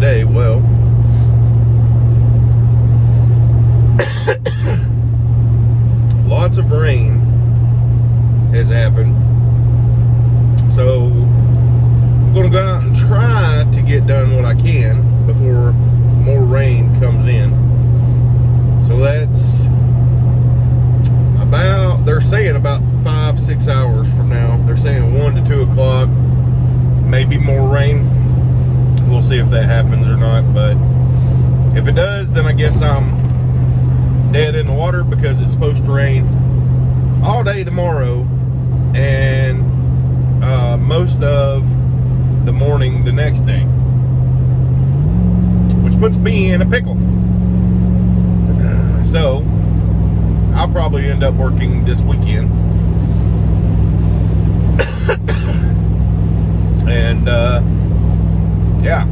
today? Well, lots of rain has happened. So I'm gonna go out and try to get done what I can before more rain comes in. So that's about, they're saying about five, six hours from now. They're saying one to two o'clock, maybe more rain. We'll see if that happens or not, but if it does, then I guess I'm dead in the water because it's supposed to rain all day tomorrow and uh, most of the morning the next day, which puts me in a pickle. So, I'll probably end up working this weekend. and, uh, yeah.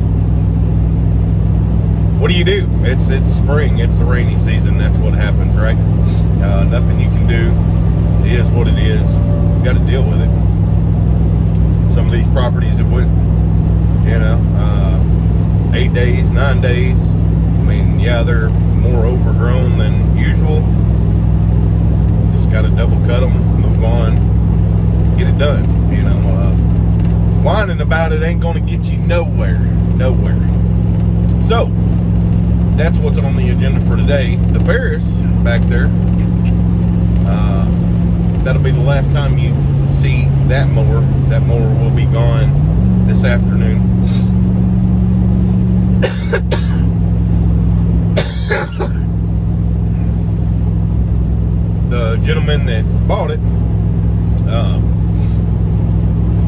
What do you do? It's it's spring. It's the rainy season. That's what happens, right? Uh, nothing you can do. It is what it is. You got to deal with it. Some of these properties that went, you know, uh, eight days, nine days. I mean, yeah, they're more overgrown than usual. Just got to double cut them, move on, get it done. You know, uh, whining about it ain't going to get you nowhere, nowhere. So, that's what's on the agenda for today. The Ferris back there, uh, that'll be the last time you see that mower. That mower will be gone this afternoon. the gentleman that bought it um,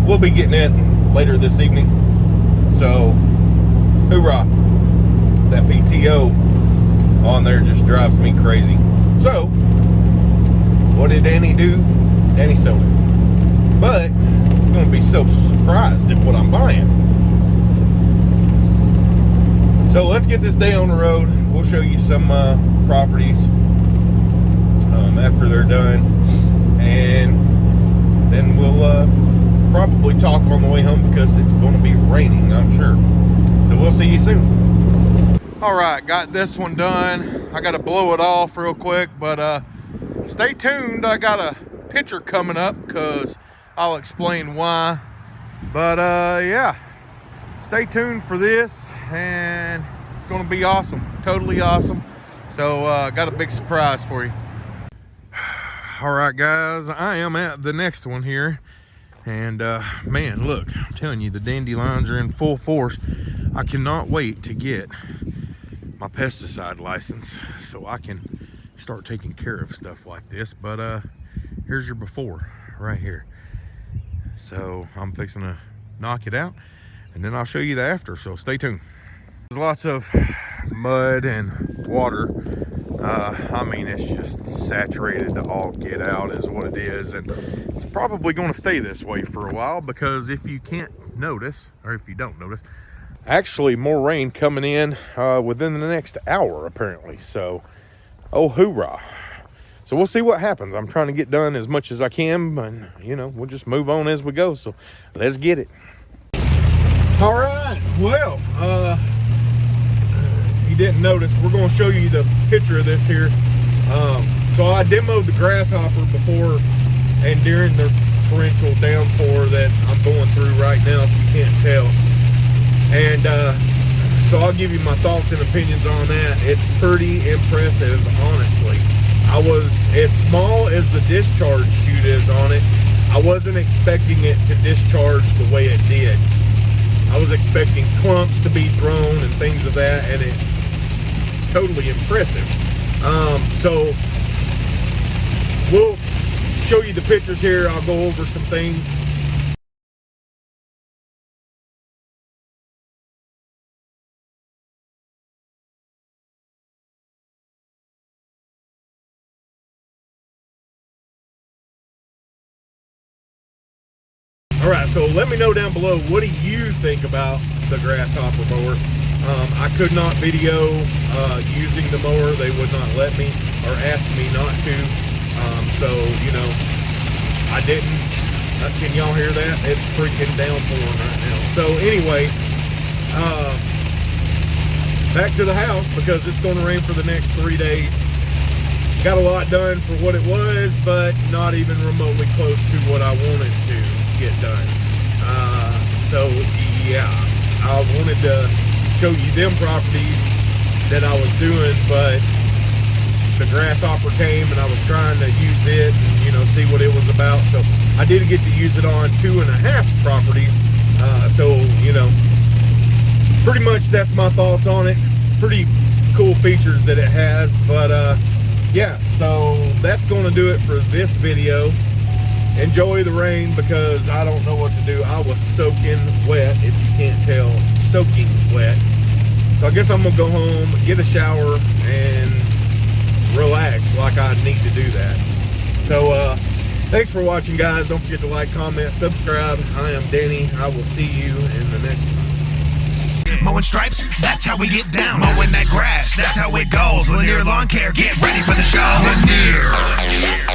we'll be getting it later this evening. So hoorah. That PTO on there just drives me crazy. So what did Danny do? Danny sold it. But I'm gonna be so surprised at what I'm buying. So let's get this day on the road. We'll show you some uh, properties um, after they're done. And then we'll uh, probably talk on the way home because it's going to be raining, I'm sure. So we'll see you soon. All right, got this one done. I got to blow it off real quick, but uh, stay tuned. I got a picture coming up because I'll explain why. But uh, yeah, stay tuned for this and it's going to be awesome. Totally awesome. So uh, got a big surprise for you all right guys i am at the next one here and uh man look i'm telling you the dandelions are in full force. I cannot wait to get my pesticide license so i can start taking care of stuff like this. But uh here's your before right here. So i'm fixing to knock it out and then i'll show you the after so stay tuned. There's lots of mud and water uh, I mean, it's just saturated to all get out is what it is. And it's probably going to stay this way for a while because if you can't notice, or if you don't notice, actually more rain coming in uh, within the next hour, apparently. So, oh, hoorah. So we'll see what happens. I'm trying to get done as much as I can, and you know, we'll just move on as we go. So let's get it. All right, well, uh, didn't notice, we're going to show you the picture of this here. Um, so I demoed the grasshopper before and during the torrential downpour that I'm going through right now, if you can't tell. And uh, so I'll give you my thoughts and opinions on that. It's pretty impressive, honestly. I was, as small as the discharge chute is on it, I wasn't expecting it to discharge the way it did. I was expecting clumps to be thrown and things of that, and it totally impressive. Um, so we'll show you the pictures here. I'll go over some things. All right, so let me know down below, what do you think about the grasshopper mower? Um, I could not video uh, using the mower. They would not let me or ask me not to. Um, so, you know, I didn't. Uh, can y'all hear that? It's freaking downpouring right now. So anyway, uh, back to the house because it's going to rain for the next three days. Got a lot done for what it was, but not even remotely close to what I wanted to get done. Uh, so yeah, I wanted to show you them properties that I was doing, but the grasshopper came and I was trying to use it and, you know, see what it was about. So I did get to use it on two and a half properties. Uh, so, you know, pretty much that's my thoughts on it. Pretty cool features that it has, but uh, yeah, so that's going to do it for this video. Enjoy the rain because I don't know what to do. I was soaking wet, if you can't tell, soaking wet. I guess I'm gonna go home, get a shower, and relax like I need to do that. So uh, thanks for watching, guys. Don't forget to like, comment, subscribe. I am Danny. I will see you in the next one. Mowing stripes, that's how we get down. Mowing that grass, that's how it goes. Lanier Lawn Care, get ready for the show. Lanier. Lanier.